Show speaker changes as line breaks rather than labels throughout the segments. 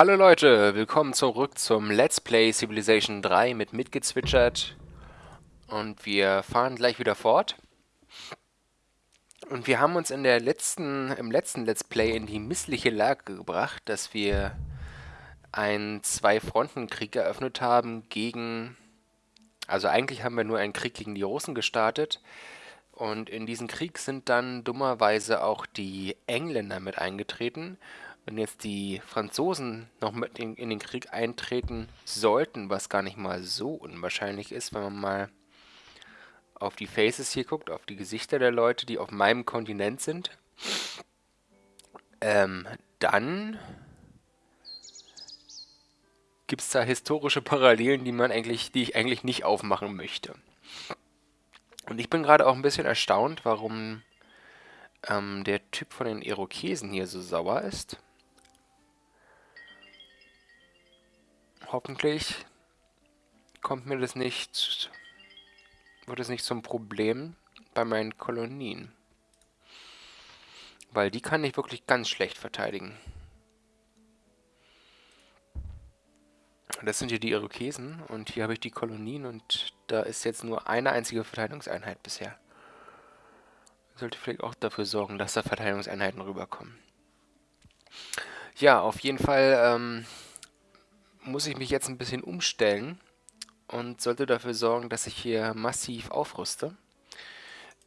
Hallo Leute, willkommen zurück zum Let's Play Civilization 3 mit mitgezwitschert. Und wir fahren gleich wieder fort. Und wir haben uns in der letzten, im letzten Let's Play in die missliche Lage gebracht, dass wir einen Zwei-Fronten-Krieg eröffnet haben gegen... Also eigentlich haben wir nur einen Krieg gegen die Russen gestartet. Und in diesen Krieg sind dann dummerweise auch die Engländer mit eingetreten. Wenn jetzt die Franzosen noch mit in, in den Krieg eintreten sollten, was gar nicht mal so unwahrscheinlich ist, wenn man mal auf die Faces hier guckt, auf die Gesichter der Leute, die auf meinem Kontinent sind, ähm, dann gibt es da historische Parallelen, die man eigentlich, die ich eigentlich nicht aufmachen möchte. Und ich bin gerade auch ein bisschen erstaunt, warum ähm, der Typ von den Irokesen hier so sauer ist. Hoffentlich kommt mir das nicht, wird es nicht zum Problem bei meinen Kolonien. Weil die kann ich wirklich ganz schlecht verteidigen. Das sind hier die Irokesen und hier habe ich die Kolonien und da ist jetzt nur eine einzige Verteidigungseinheit bisher. Sollte vielleicht auch dafür sorgen, dass da Verteidigungseinheiten rüberkommen. Ja, auf jeden Fall ähm, muss ich mich jetzt ein bisschen umstellen und sollte dafür sorgen, dass ich hier massiv aufrüste.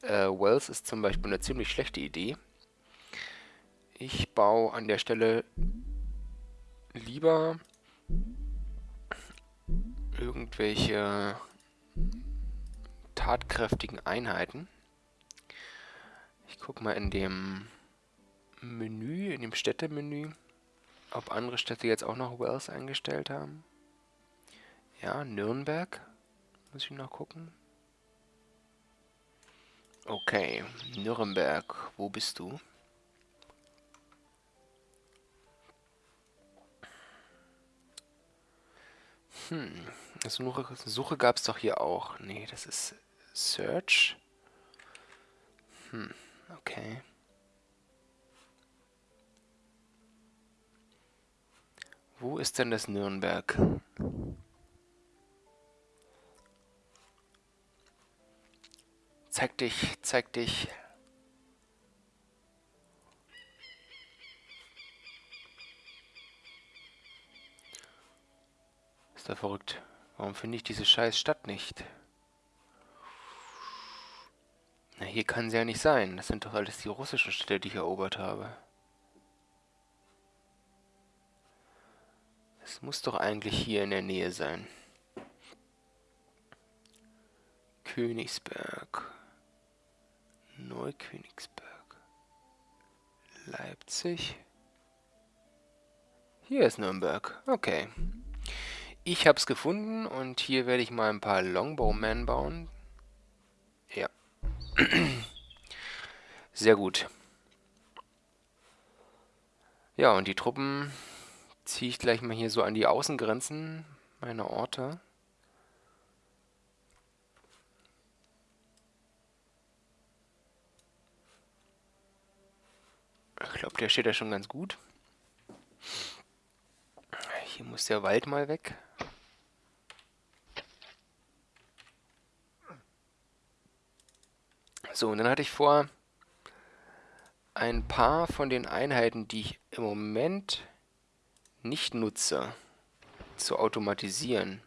Äh, Wells ist zum Beispiel eine ziemlich schlechte Idee. Ich baue an der Stelle lieber irgendwelche tatkräftigen Einheiten. Ich gucke mal in dem Menü, in dem Städtemenü ob andere Städte jetzt auch noch Wells eingestellt haben. Ja, Nürnberg. Muss ich noch gucken. Okay, Nürnberg. Wo bist du? Hm, Suche, Suche gab es doch hier auch. Nee, das ist Search. Hm, okay. Wo ist denn das Nürnberg? Zeig dich, zeig dich. Ist da verrückt. Warum finde ich diese scheiß Stadt nicht? Na, hier kann sie ja nicht sein. Das sind doch alles die russischen Städte, die ich erobert habe. Es muss doch eigentlich hier in der Nähe sein. Königsberg. Neukönigsberg. Leipzig. Hier ist Nürnberg. Okay. Ich habe es gefunden und hier werde ich mal ein paar Longbowmen bauen. Ja. Sehr gut. Ja, und die Truppen ziehe ich gleich mal hier so an die Außengrenzen meiner Orte. Ich glaube, der steht ja schon ganz gut. Hier muss der Wald mal weg. So, und dann hatte ich vor, ein paar von den Einheiten, die ich im Moment nicht nutze, zu automatisieren.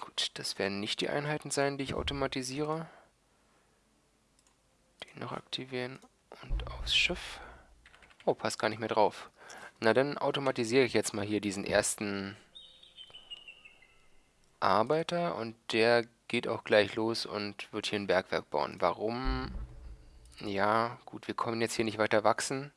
Gut, das werden nicht die Einheiten sein, die ich automatisiere. Den noch aktivieren und aufs Schiff. Oh, passt gar nicht mehr drauf. Na, dann automatisiere ich jetzt mal hier diesen ersten Arbeiter und der geht auch gleich los und wird hier ein Bergwerk bauen. Warum? Ja, gut, wir kommen jetzt hier nicht weiter wachsen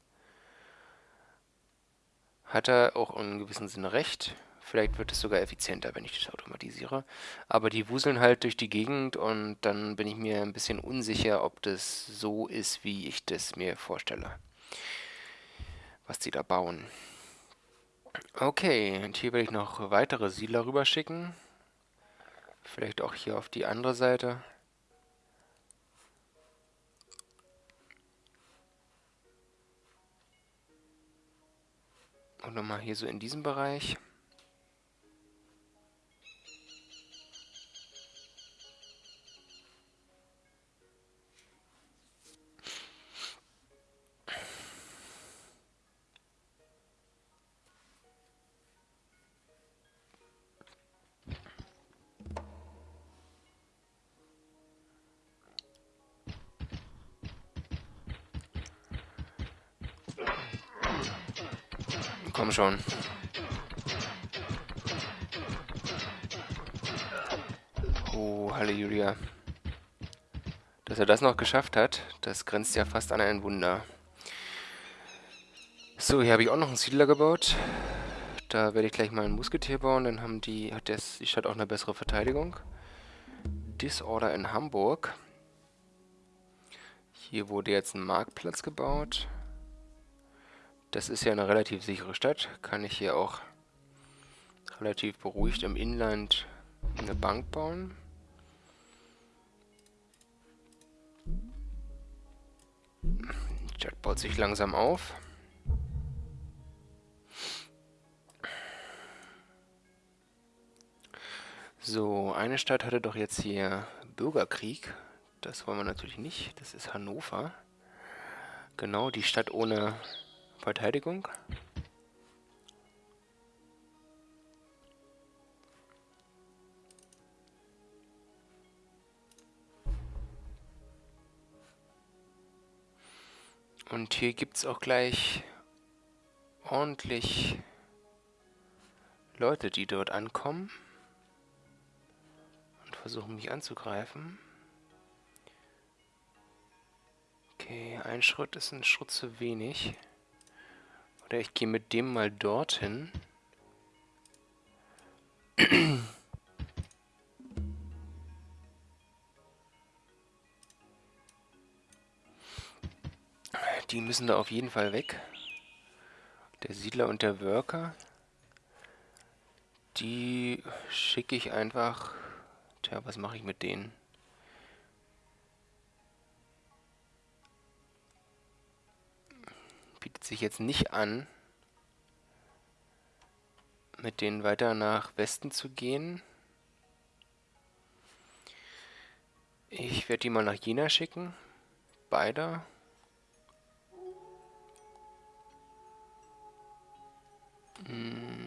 hat er auch in gewissem Sinne recht. Vielleicht wird es sogar effizienter, wenn ich das automatisiere. Aber die wuseln halt durch die Gegend und dann bin ich mir ein bisschen unsicher, ob das so ist, wie ich das mir vorstelle. Was die da bauen. Okay, und hier werde ich noch weitere Siedler rüberschicken. Vielleicht auch hier auf die andere Seite. Und nochmal hier so in diesem Bereich. Komm schon. Oh, Halleluja. Dass er das noch geschafft hat, das grenzt ja fast an ein Wunder. So, hier habe ich auch noch einen Siedler gebaut. Da werde ich gleich mal einen Musketier bauen, dann haben die, hat das, die Stadt auch eine bessere Verteidigung. Disorder in Hamburg. Hier wurde jetzt ein Marktplatz gebaut. Das ist ja eine relativ sichere Stadt. Kann ich hier auch relativ beruhigt im Inland eine Bank bauen. Die Stadt baut sich langsam auf. So, eine Stadt hatte doch jetzt hier Bürgerkrieg. Das wollen wir natürlich nicht. Das ist Hannover. Genau, die Stadt ohne Verteidigung. Und hier gibt es auch gleich ordentlich Leute, die dort ankommen und versuchen mich anzugreifen. Okay, ein Schritt ist ein Schritt zu wenig. Oder ich gehe mit dem mal dorthin. Die müssen da auf jeden Fall weg. Der Siedler und der Worker. Die schicke ich einfach... Tja, was mache ich mit denen? Bietet sich jetzt nicht an, mit denen weiter nach Westen zu gehen. Ich werde die mal nach Jena schicken. Beide. Hm.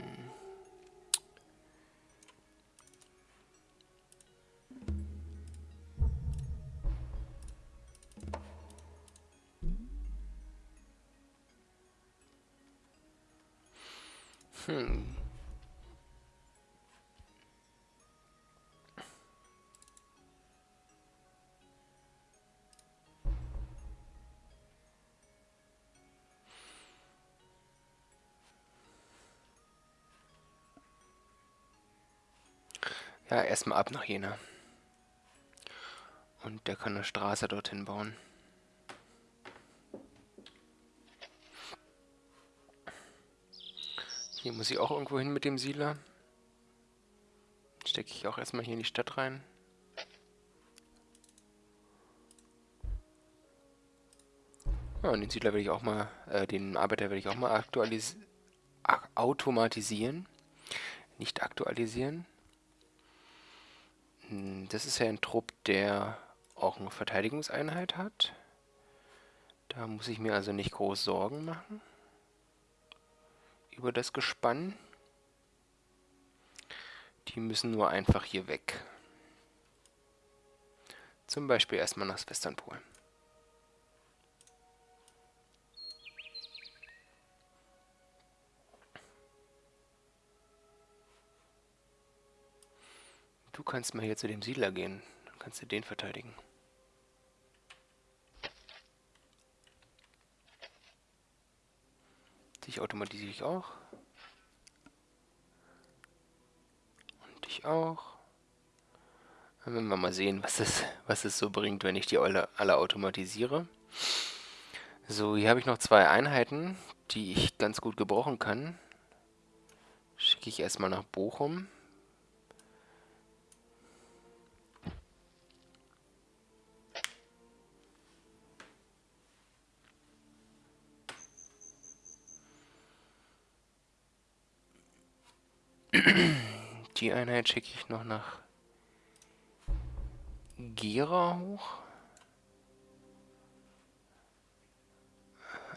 Hm. Ja, erstmal ab nach Jena. Und der kann eine Straße dorthin bauen. Hier muss ich auch irgendwo hin mit dem Siedler. Stecke ich auch erstmal hier in die Stadt rein. Ja, und den Siedler will ich auch mal, äh, den Arbeiter will ich auch mal aktualis automatisieren. Nicht aktualisieren. Hm, das ist ja ein Trupp, der auch eine Verteidigungseinheit hat. Da muss ich mir also nicht groß Sorgen machen über das Gespann. Die müssen nur einfach hier weg. Zum Beispiel erstmal nach Westernpol. Du kannst mal hier zu dem Siedler gehen. Dann kannst du den verteidigen. Dich automatisiere ich auch. Und dich auch. Dann werden wir mal sehen, was es, was es so bringt, wenn ich die alle, alle automatisiere. So, hier habe ich noch zwei Einheiten, die ich ganz gut gebrauchen kann. Schicke ich erstmal nach Bochum. Die Einheit schicke ich noch nach Gera hoch.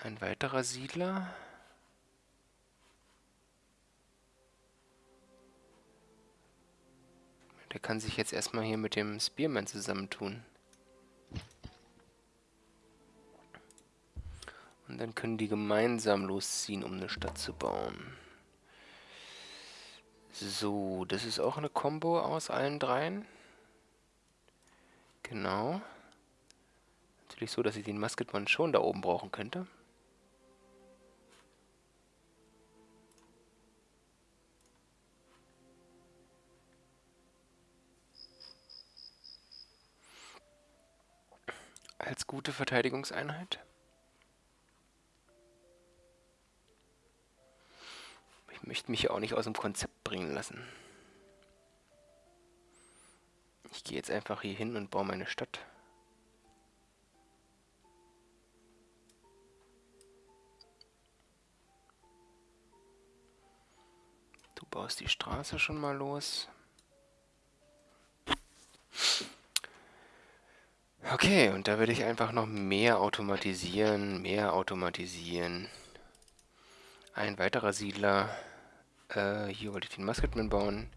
Ein weiterer Siedler. Der kann sich jetzt erstmal hier mit dem Spearman zusammentun. Und dann können die gemeinsam losziehen, um eine Stadt zu bauen. So, das ist auch eine Combo aus allen dreien. Genau. Natürlich so, dass ich den Musketman schon da oben brauchen könnte. Als gute Verteidigungseinheit. Ich möchte mich ja auch nicht aus dem Konzept bringen lassen. Ich gehe jetzt einfach hier hin und baue meine Stadt. Du baust die Straße schon mal los. Okay, und da werde ich einfach noch mehr automatisieren, mehr automatisieren. Ein weiterer Siedler. Äh, hier wollte ich den Musketman bauen.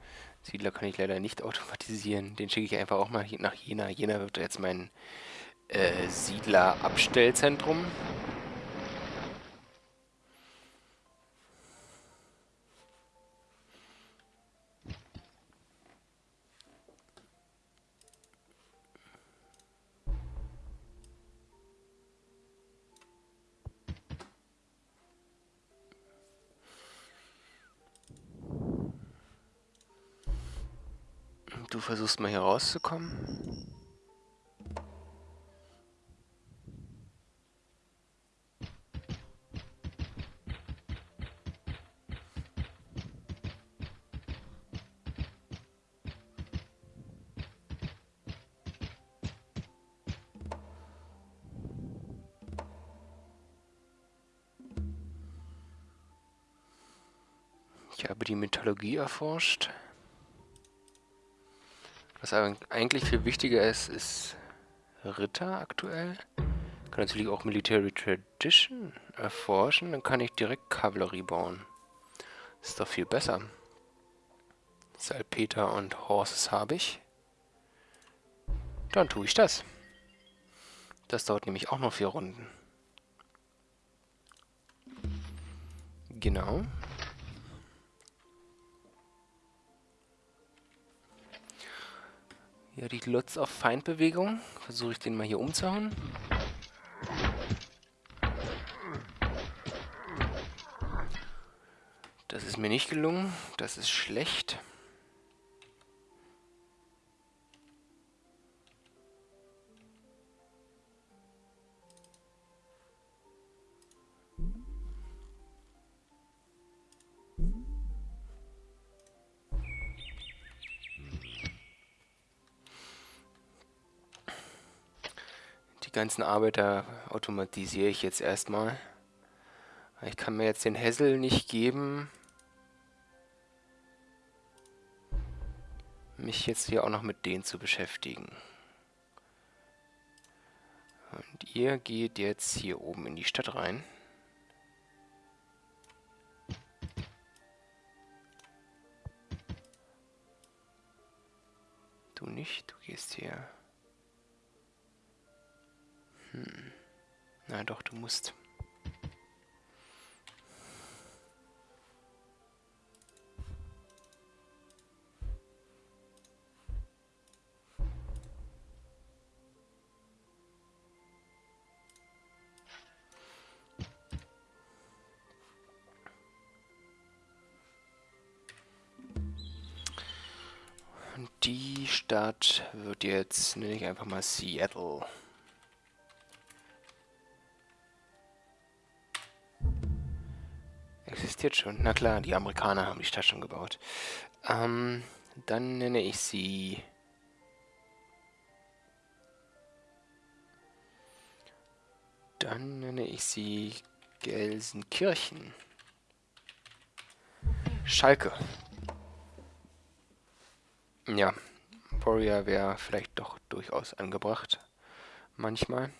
Siedler kann ich leider nicht automatisieren. Den schicke ich einfach auch mal nach Jena. Jena wird jetzt mein äh, Siedler-Abstellzentrum. Du versuchst mal hier rauszukommen. Ich habe die Mythologie erforscht. Was eigentlich viel wichtiger ist, ist Ritter aktuell. Ich kann natürlich auch Military Tradition erforschen, dann kann ich direkt Kavallerie bauen. ist doch viel besser. Salpeter und Horses habe ich. Dann tue ich das. Das dauert nämlich auch noch vier Runden. Genau. Ja, die Lutz auf Feindbewegung. Versuche ich den mal hier umzuhauen. Das ist mir nicht gelungen. Das ist schlecht. Ganzen Arbeiter automatisiere ich jetzt erstmal. Ich kann mir jetzt den Hessel nicht geben, mich jetzt hier auch noch mit denen zu beschäftigen. Und ihr geht jetzt hier oben in die Stadt rein. Du nicht, du gehst hier hm. Na doch, du musst. die Stadt wird jetzt, nenne ich einfach mal Seattle. Existiert schon. Na klar, die Amerikaner haben die Stadt schon gebaut. Ähm, dann nenne ich sie... Dann nenne ich sie Gelsenkirchen. Schalke. Ja, Warrior wäre vielleicht doch durchaus angebracht. Manchmal.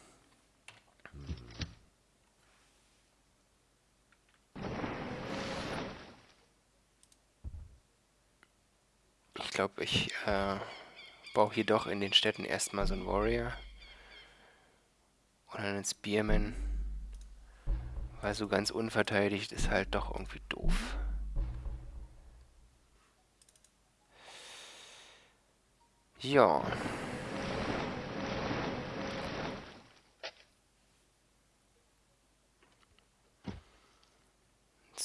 Glaube, ich äh, baue hier doch in den Städten erstmal so einen Warrior. Oder einen Spearman. Weil so ganz unverteidigt ist halt doch irgendwie doof. Ja.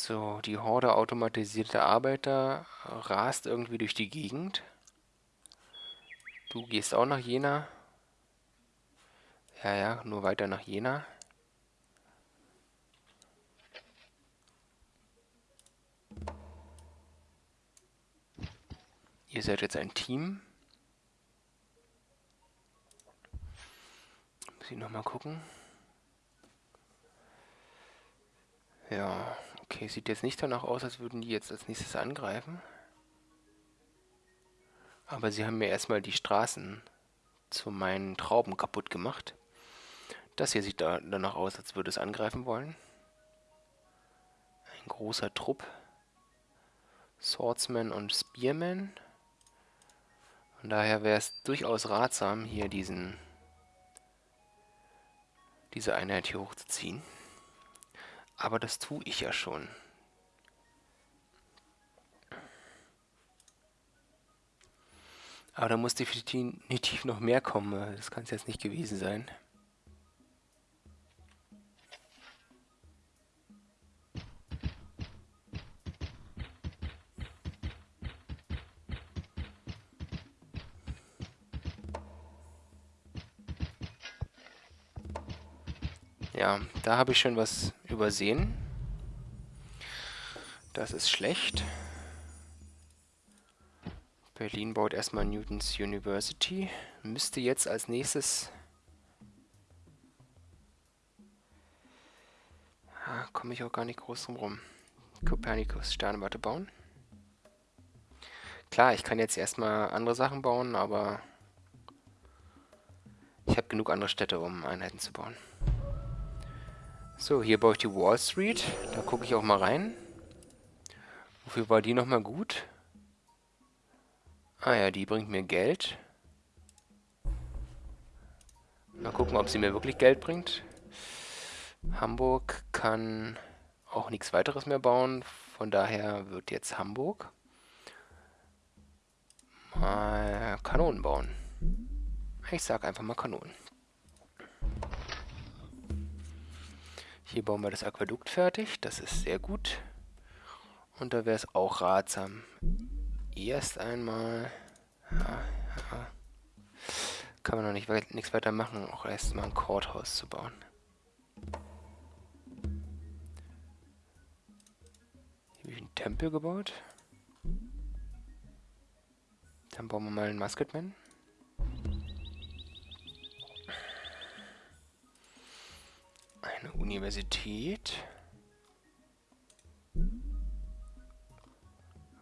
So, die Horde automatisierter Arbeiter rast irgendwie durch die Gegend. Du gehst auch nach Jena. Ja, ja, nur weiter nach Jena. Ihr seid jetzt ein Team. Muss ich nochmal gucken. Ja, okay, sieht jetzt nicht danach aus, als würden die jetzt als nächstes angreifen. Aber sie haben mir erstmal die Straßen zu meinen Trauben kaputt gemacht. Das hier sieht da danach aus, als würde es angreifen wollen. Ein großer Trupp. Swordsman und Spearman. Von daher wäre es durchaus ratsam, hier diesen diese Einheit hier hochzuziehen. Aber das tue ich ja schon. Aber da muss definitiv noch mehr kommen. Das kann es jetzt nicht gewesen sein. Ja, da habe ich schon was übersehen. Das ist schlecht. Berlin baut erstmal Newtons University. Müsste jetzt als nächstes... Ah, komme ich auch gar nicht groß drum rum. Kopernikus Sternwarte bauen. Klar, ich kann jetzt erstmal andere Sachen bauen, aber ich habe genug andere Städte, um Einheiten zu bauen. So, hier baue ich die Wall Street. Da gucke ich auch mal rein. Wofür war die nochmal gut? Ah ja, die bringt mir Geld. Mal gucken, ob sie mir wirklich Geld bringt. Hamburg kann auch nichts weiteres mehr bauen. Von daher wird jetzt Hamburg mal Kanonen bauen. Ich sag einfach mal Kanonen. Hier bauen wir das Aquädukt fertig. Das ist sehr gut. Und da wäre es auch ratsam. Erst einmal... Ja, ja. Kann man noch nicht nichts weiter machen, auch erstmal ein Courthouse zu bauen. Hier habe ich einen Tempel gebaut. Dann bauen wir mal einen Musketman. Eine Universität.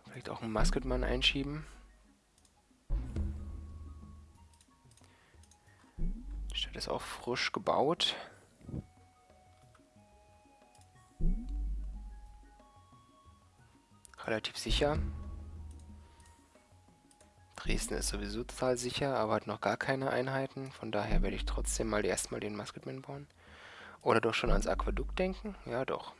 Vielleicht auch einen Musketmann einschieben. Die Stadt ist auch frisch gebaut. Relativ sicher. Dresden ist sowieso total sicher, aber hat noch gar keine Einheiten. Von daher werde ich trotzdem mal erstmal den Musketman bauen. Oder doch schon ans Aquädukt denken? Ja, doch.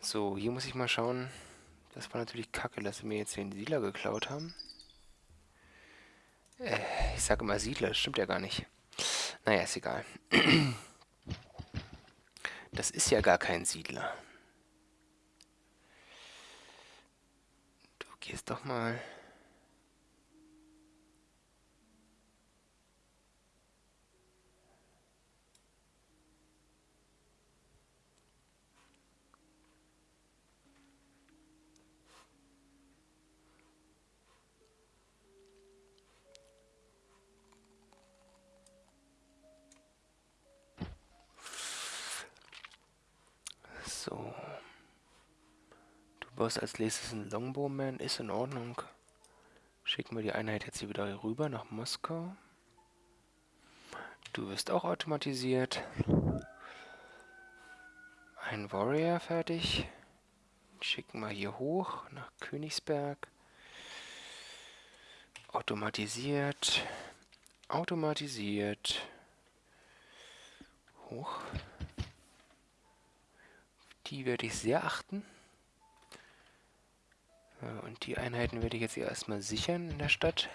So, hier muss ich mal schauen. Das war natürlich kacke, dass sie mir jetzt den Siedler geklaut haben. Äh, ich sage immer Siedler, das stimmt ja gar nicht. Naja, ist egal. Das ist ja gar kein Siedler. Du gehst doch mal... So. Was als nächstes ein Longbowman ist in Ordnung. Schicken wir die Einheit jetzt hier wieder rüber nach Moskau. Du wirst auch automatisiert. Ein Warrior fertig. Schicken wir hier hoch nach Königsberg. Automatisiert. Automatisiert. Hoch. Die werde ich sehr achten. Und die Einheiten werde ich jetzt erstmal sichern in der Stadt.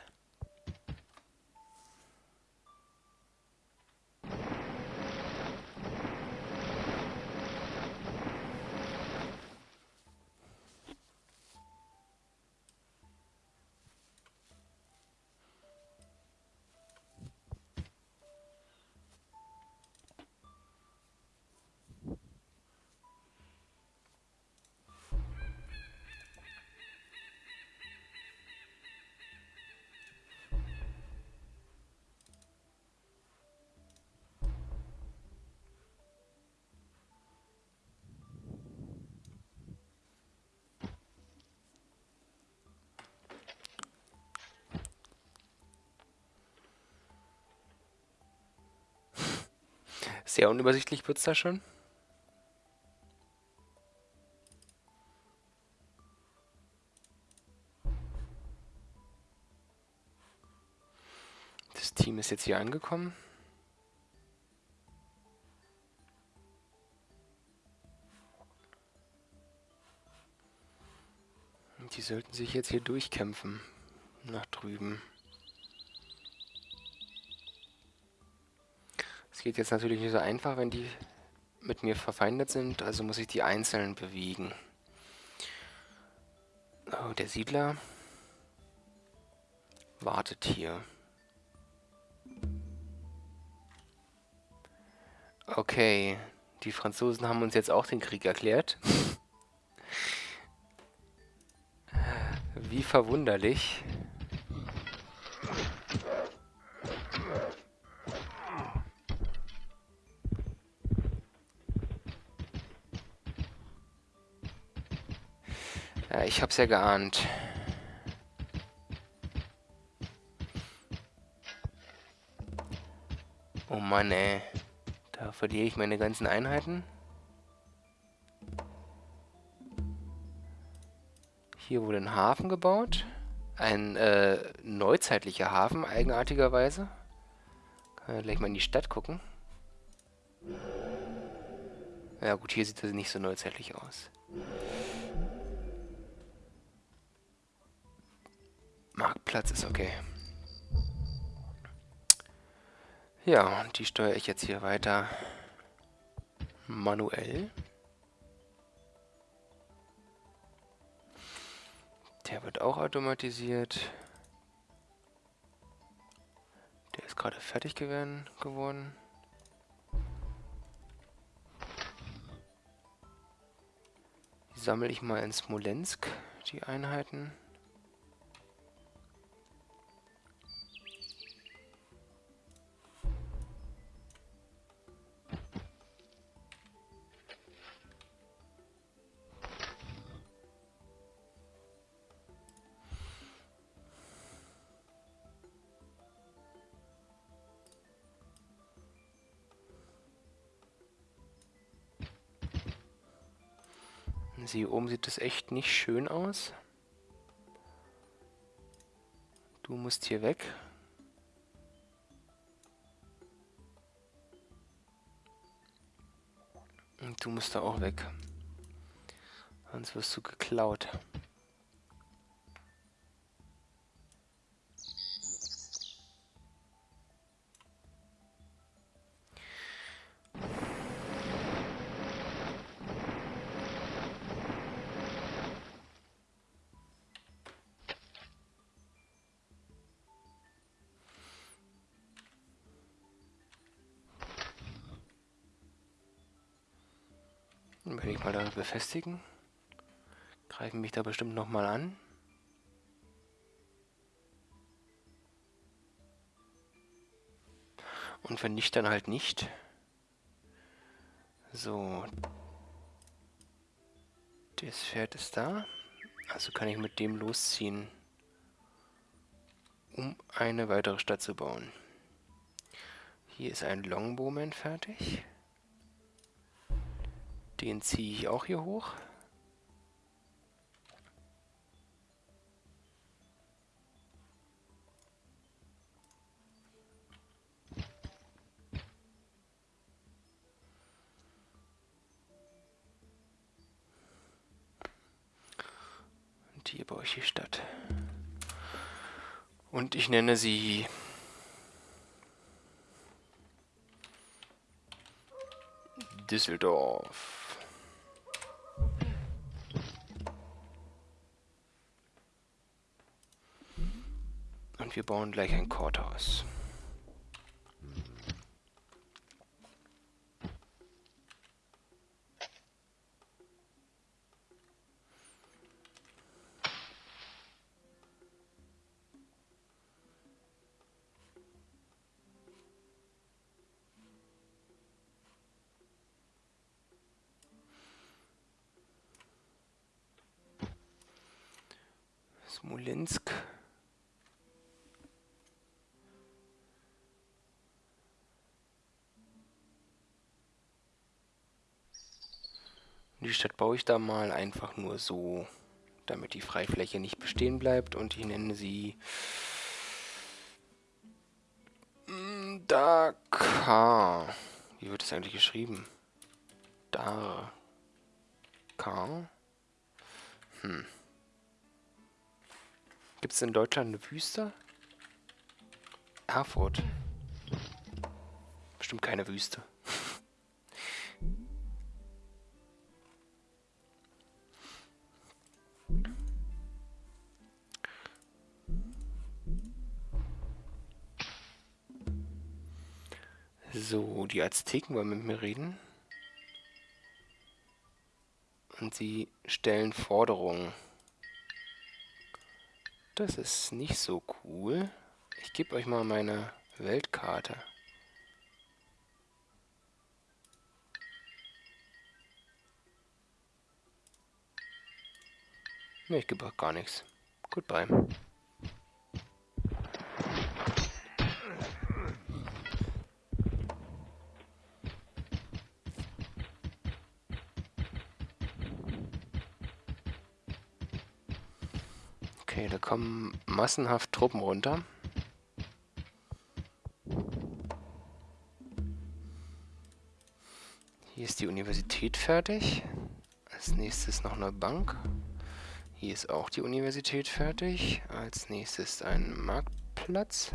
Sehr unübersichtlich wird es da schon. Das Team ist jetzt hier angekommen. Die sollten sich jetzt hier durchkämpfen. Nach drüben. Geht jetzt natürlich nicht so einfach, wenn die mit mir verfeindet sind, also muss ich die einzeln bewegen. Oh, der Siedler wartet hier. Okay, die Franzosen haben uns jetzt auch den Krieg erklärt. Wie verwunderlich. Ja, ich hab's ja geahnt. Oh Mann, ey. Da verliere ich meine ganzen Einheiten. Hier wurde ein Hafen gebaut. Ein äh, neuzeitlicher Hafen, eigenartigerweise. Kann ja gleich mal in die Stadt gucken. Ja gut, hier sieht das nicht so neuzeitlich aus. Marktplatz ist okay. Ja, und die steuere ich jetzt hier weiter manuell. Der wird auch automatisiert. Der ist gerade fertig geworden. Die sammle ich mal in Smolensk, die Einheiten. Sie oben sieht das echt nicht schön aus. Du musst hier weg. Und du musst da auch weg. Sonst wirst du geklaut. Werde ich mal da befestigen. Greifen mich da bestimmt nochmal an. Und wenn nicht, dann halt nicht. So. Das Pferd ist da. Also kann ich mit dem losziehen, um eine weitere Stadt zu bauen. Hier ist ein Longbowman fertig. Den ziehe ich auch hier hoch. Und hier baue ich die Stadt. Und ich nenne sie Düsseldorf. Wir bauen gleich ein Courthouse. Smolensk. Stadt baue ich da mal einfach nur so, damit die Freifläche nicht bestehen bleibt und ich nenne sie Dakar. Wie wird es eigentlich geschrieben? Dakar. Hm. Gibt es in Deutschland eine Wüste? Erfurt. Bestimmt keine Wüste. So, die Azteken wollen mit mir reden. Und sie stellen Forderungen. Das ist nicht so cool. Ich gebe euch mal meine Weltkarte. Ne, ich gebe gar nichts. Goodbye. Okay, da kommen massenhaft Truppen runter. Hier ist die Universität fertig. Als nächstes noch eine Bank. Hier ist auch die Universität fertig. Als nächstes ein Marktplatz.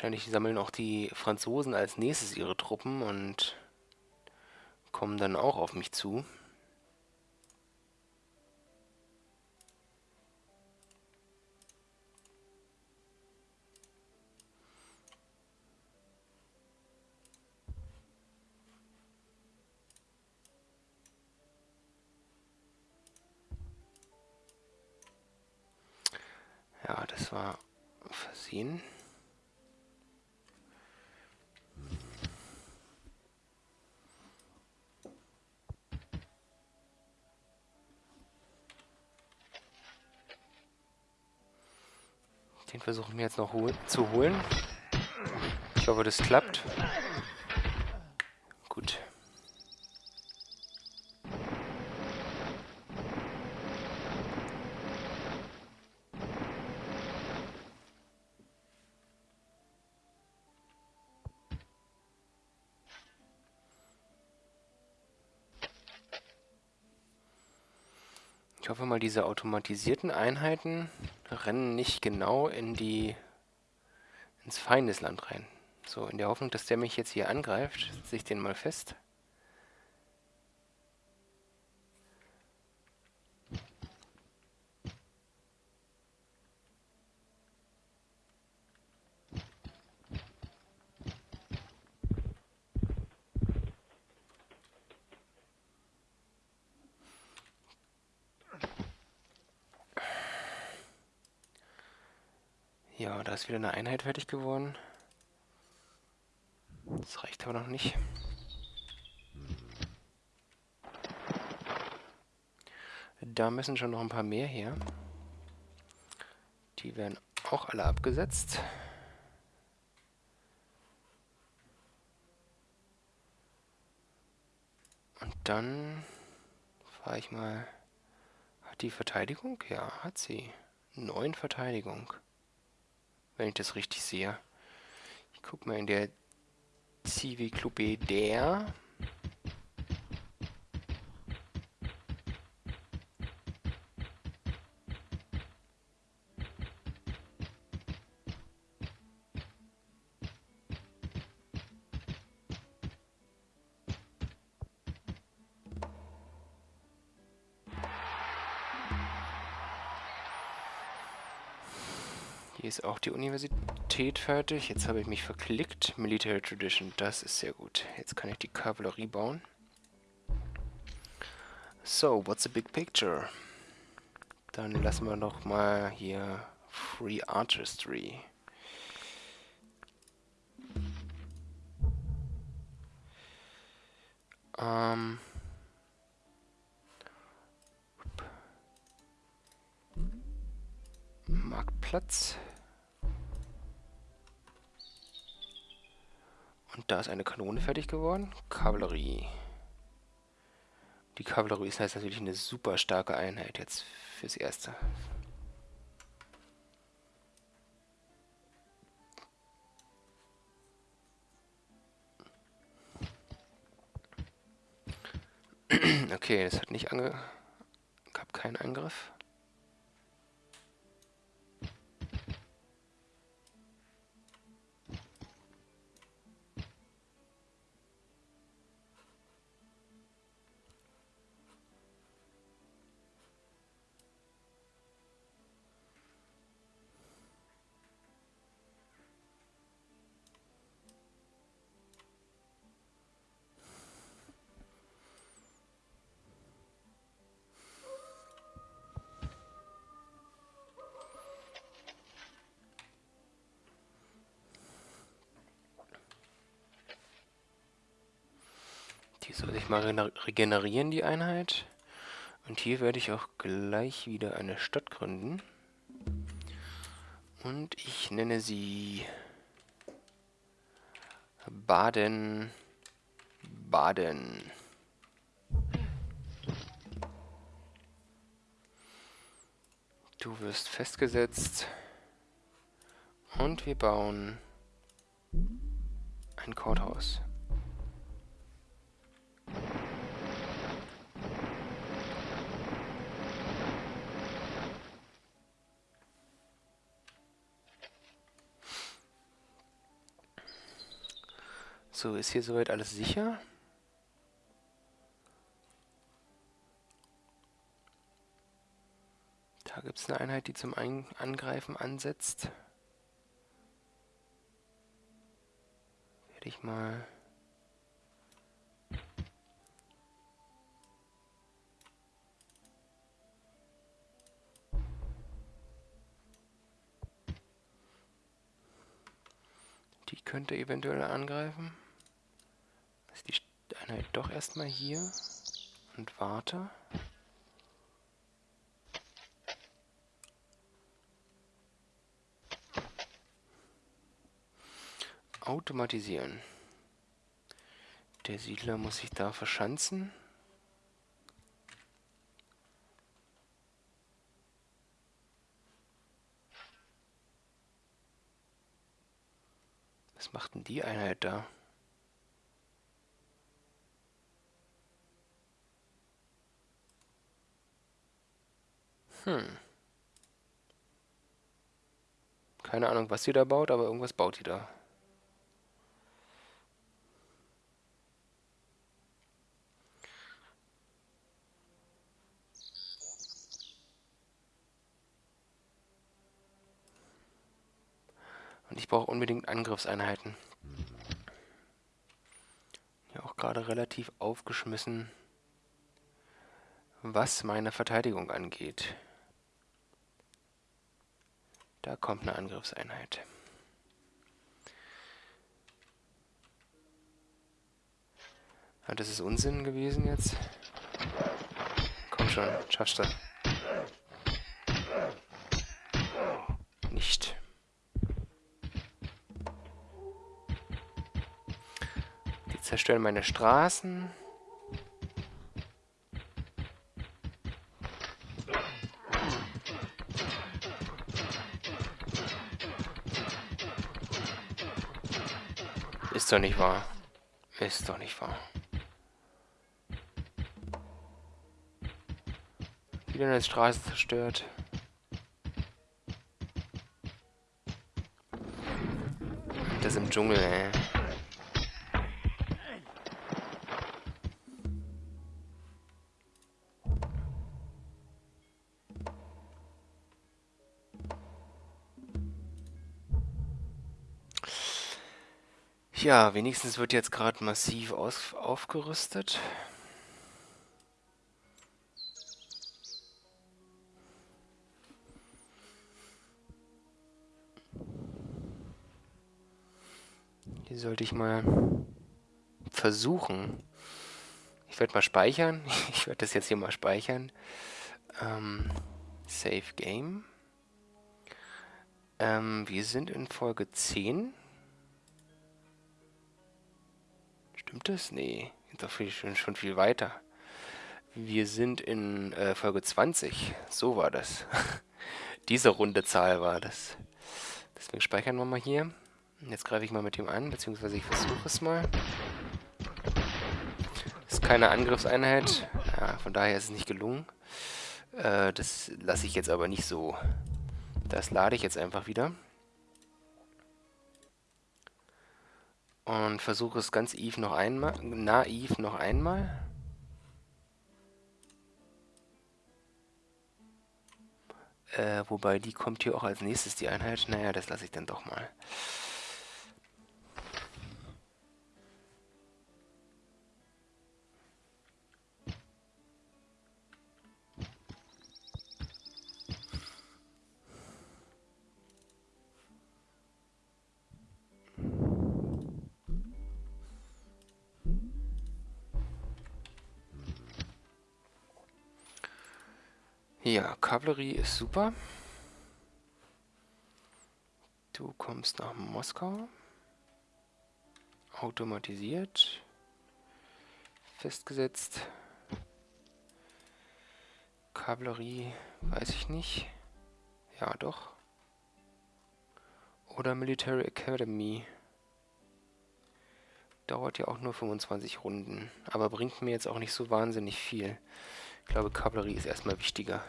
Wahrscheinlich sammeln auch die Franzosen als nächstes ihre Truppen und kommen dann auch auf mich zu. Ja, das war versehen. Den versuchen wir jetzt noch hol zu holen. Ich hoffe, das klappt. Gut. Hoffe mal, diese automatisierten Einheiten rennen nicht genau in die ins Feindesland rein. So, in der Hoffnung, dass der mich jetzt hier angreift, setze ich den mal fest. Ja, da ist wieder eine Einheit fertig geworden. Das reicht aber noch nicht. Da müssen schon noch ein paar mehr her. Die werden auch alle abgesetzt. Und dann fahre ich mal... Hat die Verteidigung? Ja, hat sie. Neun Verteidigung. Wenn ich das richtig sehe. Ich gucke mal in der Club der die Universität fertig. Jetzt habe ich mich verklickt. Military Tradition, das ist sehr gut. Jetzt kann ich die Kavallerie bauen. So, what's the big picture? Dann lassen wir noch mal hier Free Artistry. Ähm... Marktplatz. Und da ist eine Kanone fertig geworden. Kavallerie. Die Kavallerie ist jetzt natürlich eine super starke Einheit jetzt fürs Erste. Okay, das hat nicht ange... gab keinen Angriff. Mal regenerieren, die Einheit. Und hier werde ich auch gleich wieder eine Stadt gründen. Und ich nenne sie Baden. Baden. Du wirst festgesetzt. Und wir bauen ein Courthouse. So, ist hier soweit alles sicher? Da gibt es eine Einheit, die zum Ein Angreifen ansetzt. Werde ich mal... Die könnte eventuell angreifen die Einheit doch erstmal hier und warte. Automatisieren. Der Siedler muss sich da verschanzen. Was macht denn die Einheit da? Hm. Keine Ahnung, was sie da baut, aber irgendwas baut die da. Und ich brauche unbedingt Angriffseinheiten. Ja, auch gerade relativ aufgeschmissen, was meine Verteidigung angeht. Da kommt eine Angriffseinheit. Ah, das ist Unsinn gewesen jetzt. Komm schon, schaffst du. Nicht. Die zerstören meine Straßen. Ist doch nicht wahr. Ist doch nicht wahr. Wieder eine Straße zerstört. Das im Dschungel, ey. Ja, wenigstens wird jetzt gerade massiv aus aufgerüstet. Hier sollte ich mal versuchen. Ich werde mal speichern. Ich werde das jetzt hier mal speichern. Ähm, Save Game. Ähm, wir sind in Folge 10. Stimmt das? Nee, sind doch viel, schon, schon viel weiter. Wir sind in äh, Folge 20. So war das. Diese runde Zahl war das. Deswegen speichern wir mal hier. Jetzt greife ich mal mit ihm an, beziehungsweise ich versuche es mal. Ist keine Angriffseinheit. Ja, von daher ist es nicht gelungen. Äh, das lasse ich jetzt aber nicht so. Das lade ich jetzt einfach wieder. Und versuche es ganz naiv noch einmal. Naiv noch einmal. Äh, wobei die kommt hier auch als nächstes, die Einheit. Naja, das lasse ich dann doch mal. Ja, Kavallerie ist super. Du kommst nach Moskau. Automatisiert. Festgesetzt. Kavallerie, weiß ich nicht. Ja, doch. Oder Military Academy. Dauert ja auch nur 25 Runden. Aber bringt mir jetzt auch nicht so wahnsinnig viel. Ich glaube, Kavallerie ist erstmal wichtiger.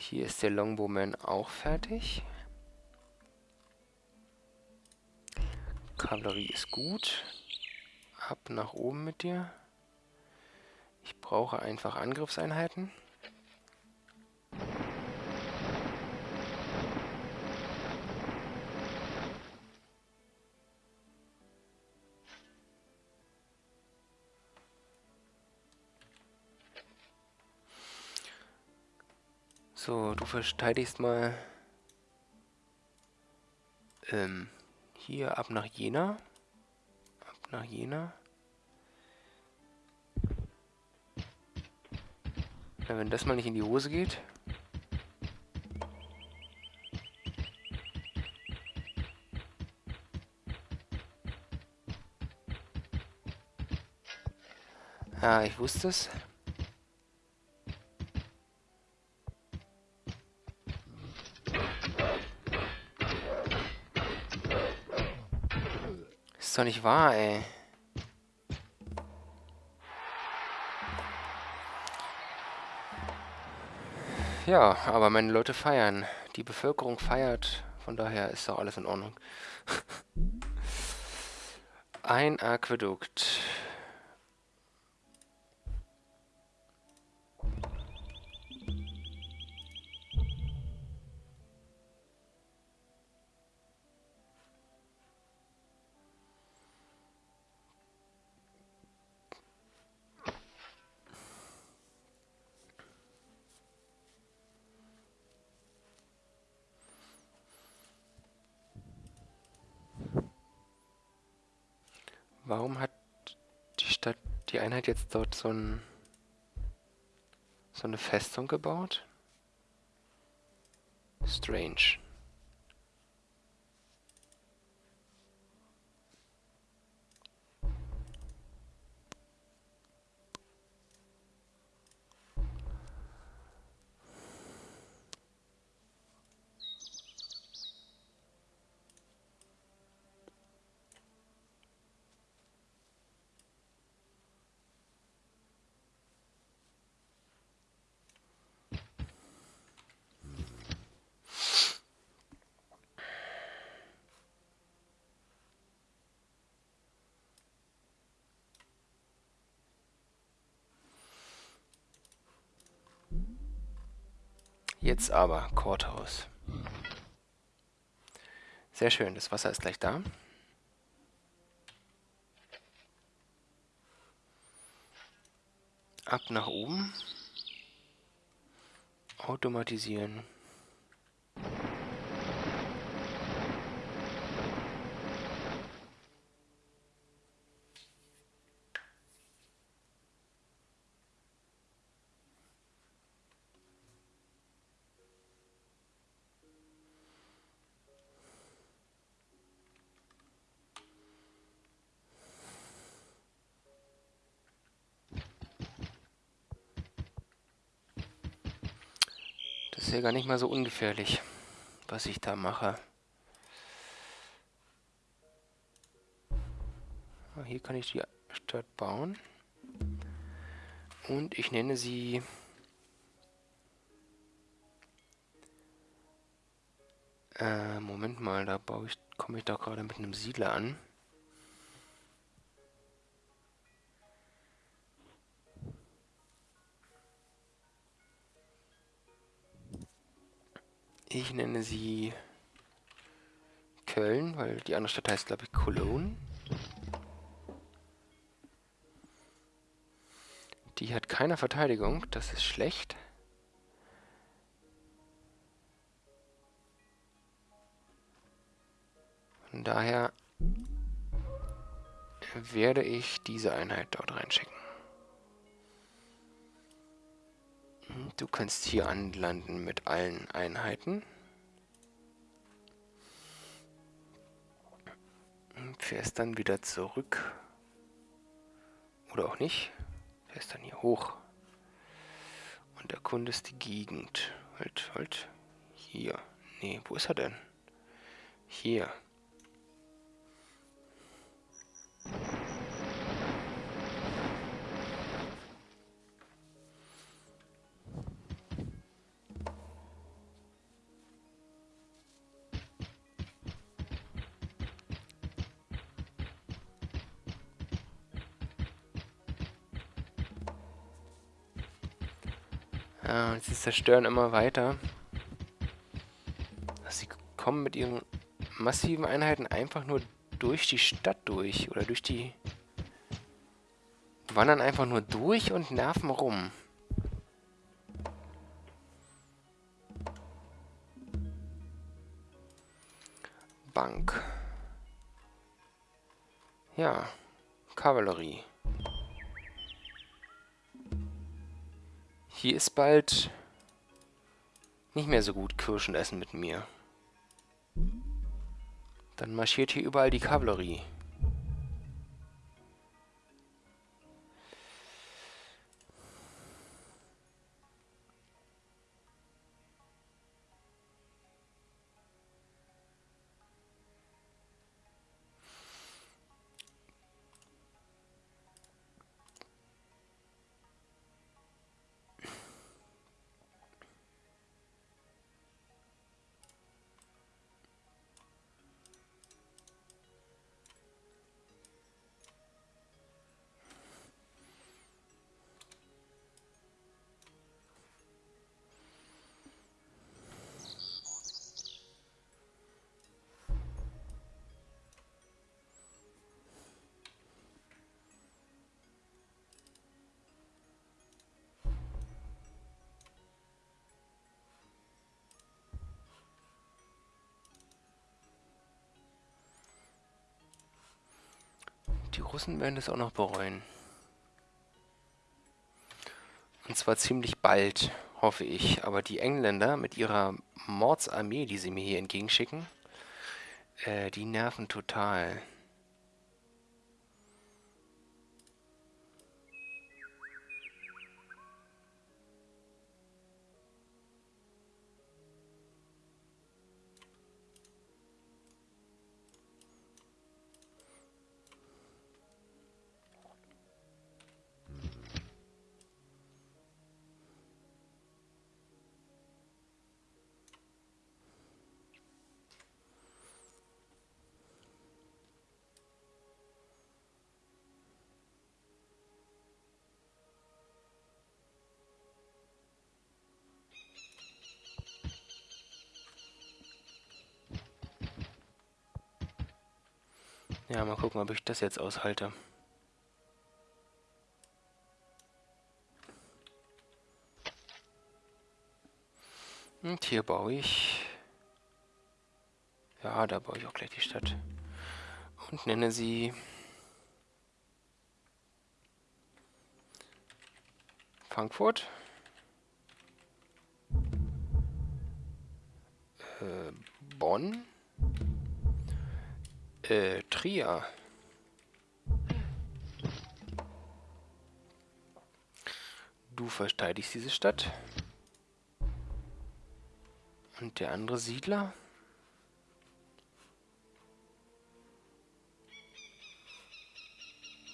Hier ist der Longbowman auch fertig. Kavallerie ist gut. Ab nach oben mit dir. Ich brauche einfach Angriffseinheiten. So, du verteidigst mal ähm, hier ab nach Jena. Ab nach Jena. Na, wenn das mal nicht in die Hose geht. Ja, ich wusste es. Ist doch nicht wahr, ey. Ja, aber meine Leute feiern. Die Bevölkerung feiert. Von daher ist doch alles in Ordnung. Ein Aquädukt. Einheit jetzt dort so, ein, so eine Festung gebaut? Strange. Jetzt aber Courthouse. Sehr schön, das Wasser ist gleich da. Ab nach oben. Automatisieren. Ja gar nicht mal so ungefährlich, was ich da mache. Ah, hier kann ich die Stadt bauen. Und ich nenne sie... Äh, Moment mal, da baue ich, komme ich doch gerade mit einem Siedler an. Ich nenne sie Köln, weil die andere Stadt heißt, glaube ich, Cologne. Die hat keine Verteidigung, das ist schlecht. Von daher werde ich diese Einheit dort reinschicken. Du kannst hier anlanden mit allen Einheiten. Fährst dann wieder zurück. Oder auch nicht. Fährst dann hier hoch. Und erkundest die Gegend. Halt, halt. Hier. Nee, wo ist er denn? Hier. Zerstören immer weiter. Sie kommen mit ihren massiven Einheiten einfach nur durch die Stadt durch. Oder durch die... Wandern einfach nur durch und nerven rum. Bank. Ja, Kavallerie. Hier ist bald nicht mehr so gut Kirschen essen mit mir. Dann marschiert hier überall die Kavallerie. Die Russen werden das auch noch bereuen. Und zwar ziemlich bald, hoffe ich. Aber die Engländer mit ihrer Mordsarmee, die sie mir hier entgegenschicken, äh, die nerven total. Ja, mal gucken, ob ich das jetzt aushalte. Und hier baue ich... Ja, da baue ich auch gleich die Stadt. Und nenne sie... Frankfurt. Äh, Bonn. Äh, Trier. Du verteidigst diese Stadt. Und der andere Siedler?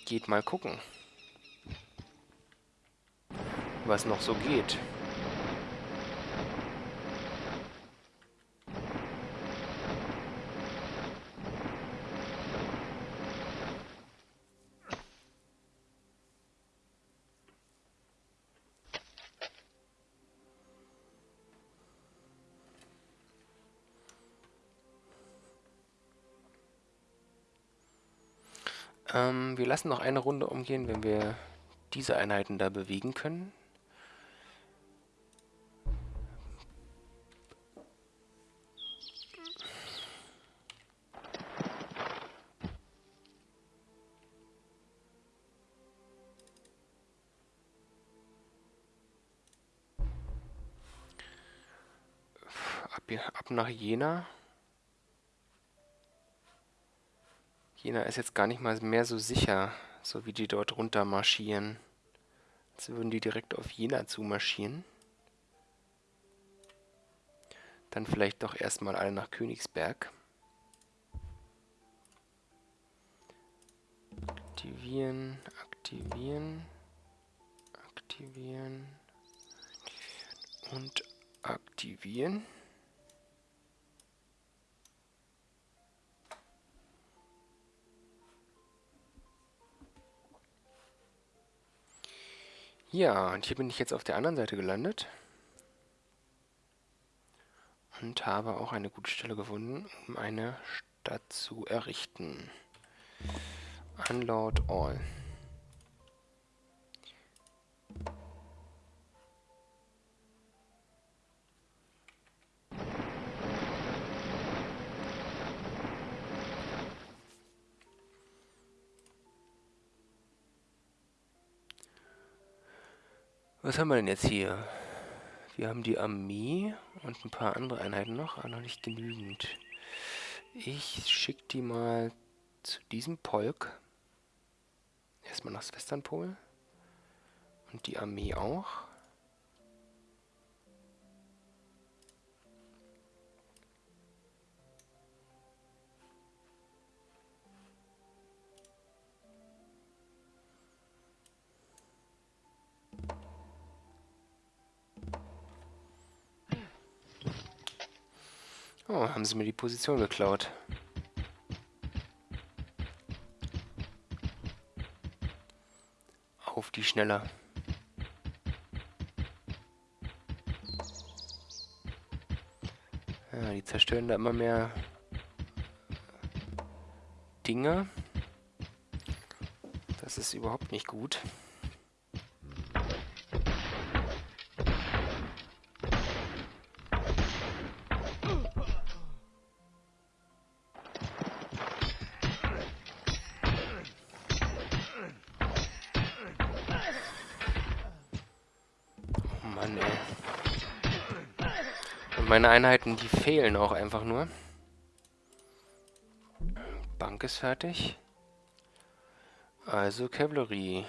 Geht mal gucken, was noch so geht. Ähm, wir lassen noch eine Runde umgehen, wenn wir diese Einheiten da bewegen können. Ab, ab nach Jena. Jena ist jetzt gar nicht mal mehr so sicher, so wie die dort runter marschieren. Als würden die direkt auf Jena zumarschieren. Dann vielleicht doch erstmal alle nach Königsberg. Aktivieren, aktivieren, aktivieren und aktivieren. Ja, und hier bin ich jetzt auf der anderen Seite gelandet. Und habe auch eine gute Stelle gefunden, um eine Stadt zu errichten. Unload all. Was haben wir denn jetzt hier? Wir haben die Armee und ein paar andere Einheiten noch, aber noch nicht genügend. Ich schicke die mal zu diesem Polk. Erstmal nach Westernpol. Und die Armee auch. Oh, haben sie mir die Position geklaut. Auf die schneller. Ja, die zerstören da immer mehr Dinge. Das ist überhaupt nicht gut. Meine Einheiten, die fehlen auch einfach nur. Bank ist fertig. Also Kavallerie.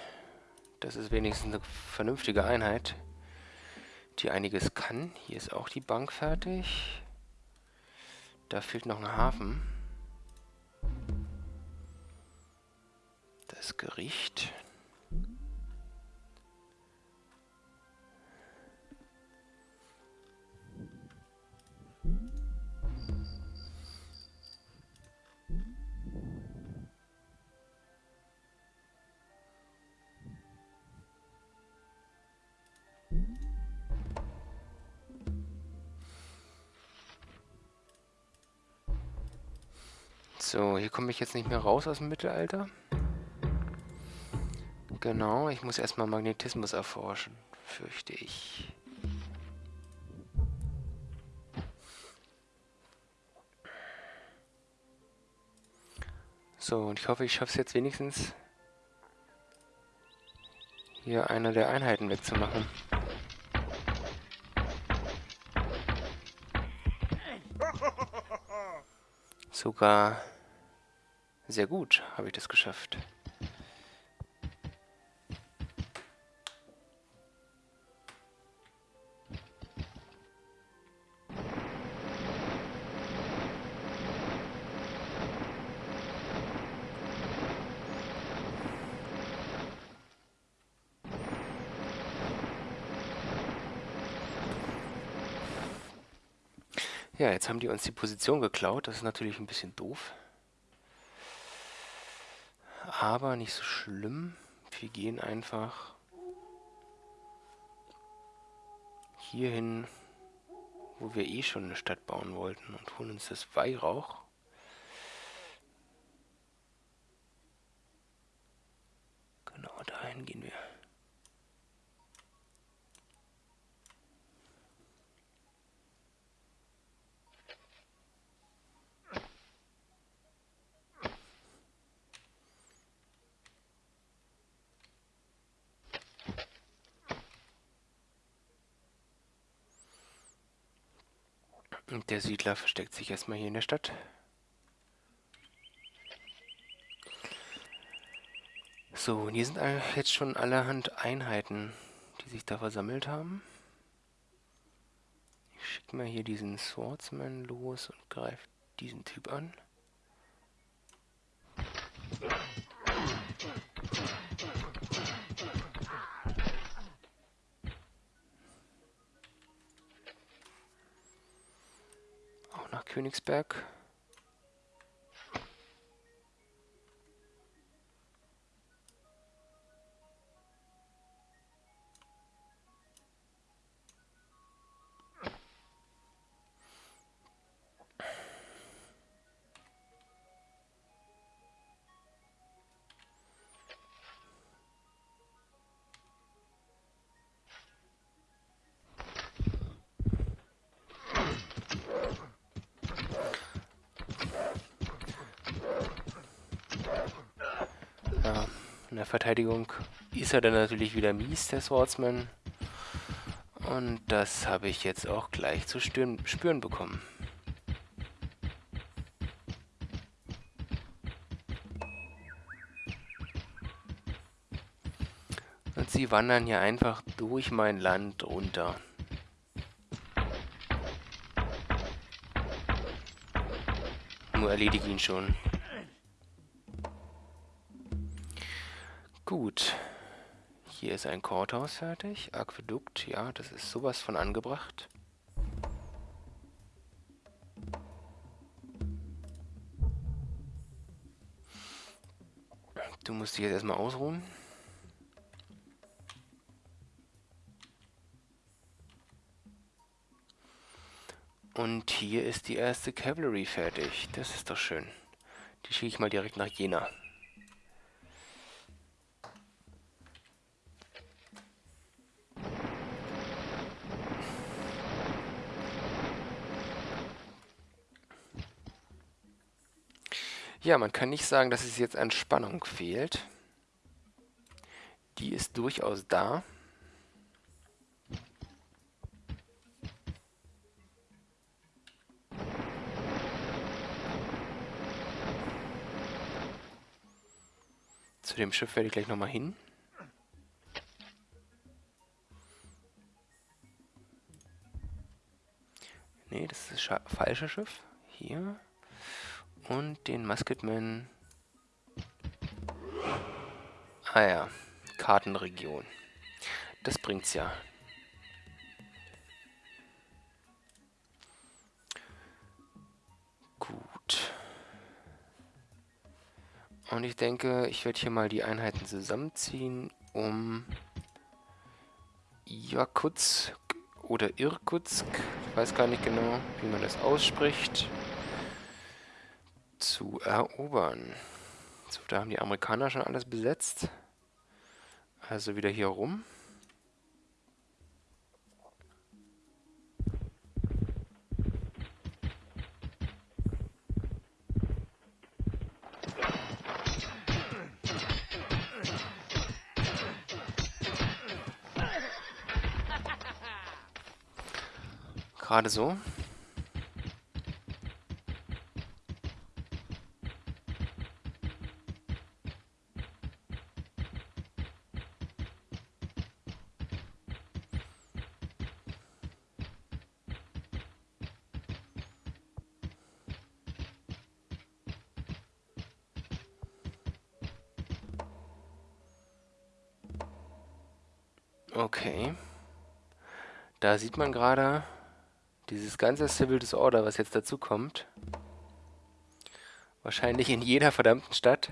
Das ist wenigstens eine vernünftige Einheit, die einiges kann. Hier ist auch die Bank fertig. Da fehlt noch ein Hafen. Das Gericht. So, hier komme ich jetzt nicht mehr raus aus dem Mittelalter. Genau, ich muss erstmal Magnetismus erforschen, fürchte ich. So, und ich hoffe, ich schaffe es jetzt wenigstens, hier eine der Einheiten wegzumachen. Sogar sehr gut habe ich das geschafft. Ja, jetzt haben die uns die Position geklaut. Das ist natürlich ein bisschen doof aber nicht so schlimm. Wir gehen einfach hierhin, wo wir eh schon eine Stadt bauen wollten und holen uns das Weihrauch. Genau, dahin gehen wir. Und der Siedler versteckt sich erstmal hier in der Stadt. So, und hier sind jetzt schon allerhand Einheiten, die sich da versammelt haben. Ich schicke mal hier diesen Swordsman los und greife diesen Typ an. Königsberg. Verteidigung ist er dann natürlich wieder mies, der Swordsman. Und das habe ich jetzt auch gleich zu spüren bekommen. Und sie wandern hier einfach durch mein Land runter. Nur erledige ihn schon. Gut. Hier ist ein Courthouse fertig. Aquädukt, ja, das ist sowas von angebracht. Du musst dich jetzt erstmal ausruhen. Und hier ist die erste Cavalry fertig. Das ist doch schön. Die schicke ich mal direkt nach Jena. Ja, man kann nicht sagen, dass es jetzt an Spannung fehlt. Die ist durchaus da. Zu dem Schiff werde ich gleich nochmal hin. Ne, das ist das falsche Schiff. Hier. Und den Musketman. Ah ja, Kartenregion. Das bringt's ja. Gut. Und ich denke, ich werde hier mal die Einheiten zusammenziehen, um Jakutsk oder Irkutsk, ich weiß gar nicht genau, wie man das ausspricht, zu erobern. So, da haben die Amerikaner schon alles besetzt. Also wieder hier rum. Gerade so. Okay. Da sieht man gerade, dieses ganze Civil Disorder, was jetzt dazu kommt, wahrscheinlich in jeder verdammten Stadt,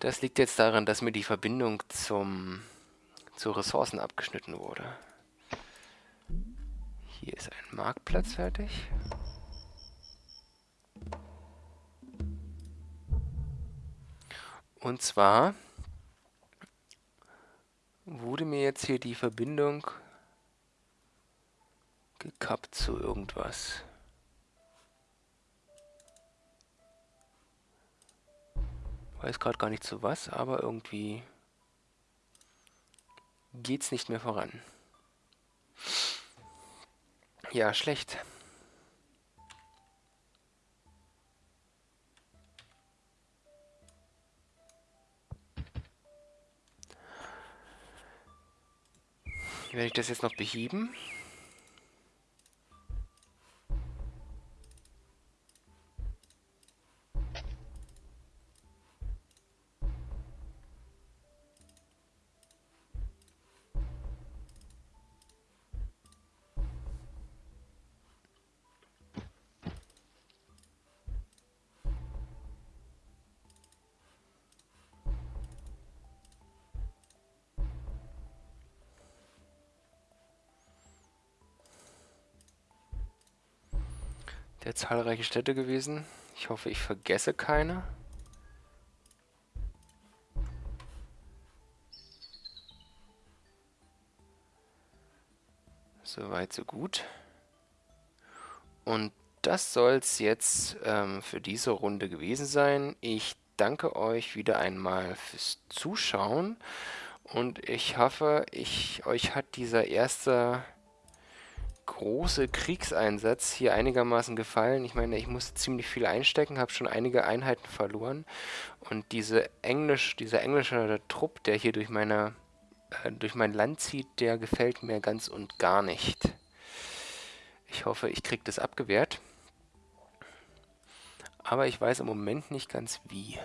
das liegt jetzt daran, dass mir die Verbindung zum, zu Ressourcen abgeschnitten wurde. Hier ist ein Marktplatz fertig. Und zwar wurde mir jetzt hier die Verbindung gekappt zu irgendwas. Weiß gerade gar nicht zu was, aber irgendwie geht's nicht mehr voran. Ja, schlecht. Werde ich das jetzt noch beheben? Der zahlreiche Städte gewesen. Ich hoffe, ich vergesse keine. Soweit, so gut. Und das soll es jetzt ähm, für diese Runde gewesen sein. Ich danke euch wieder einmal fürs Zuschauen und ich hoffe, ich, euch hat dieser erste große Kriegseinsatz hier einigermaßen gefallen. Ich meine, ich musste ziemlich viel einstecken, habe schon einige Einheiten verloren. Und diese Englisch, dieser englische Trupp, der hier durch, meine, äh, durch mein Land zieht, der gefällt mir ganz und gar nicht. Ich hoffe, ich kriege das abgewehrt. Aber ich weiß im Moment nicht ganz wie.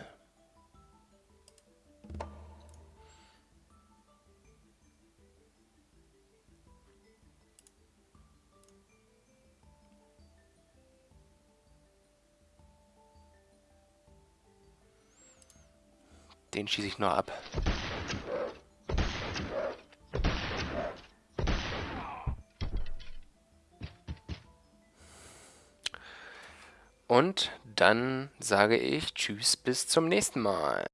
Den schieße ich nur ab. Und dann sage ich Tschüss bis zum nächsten Mal.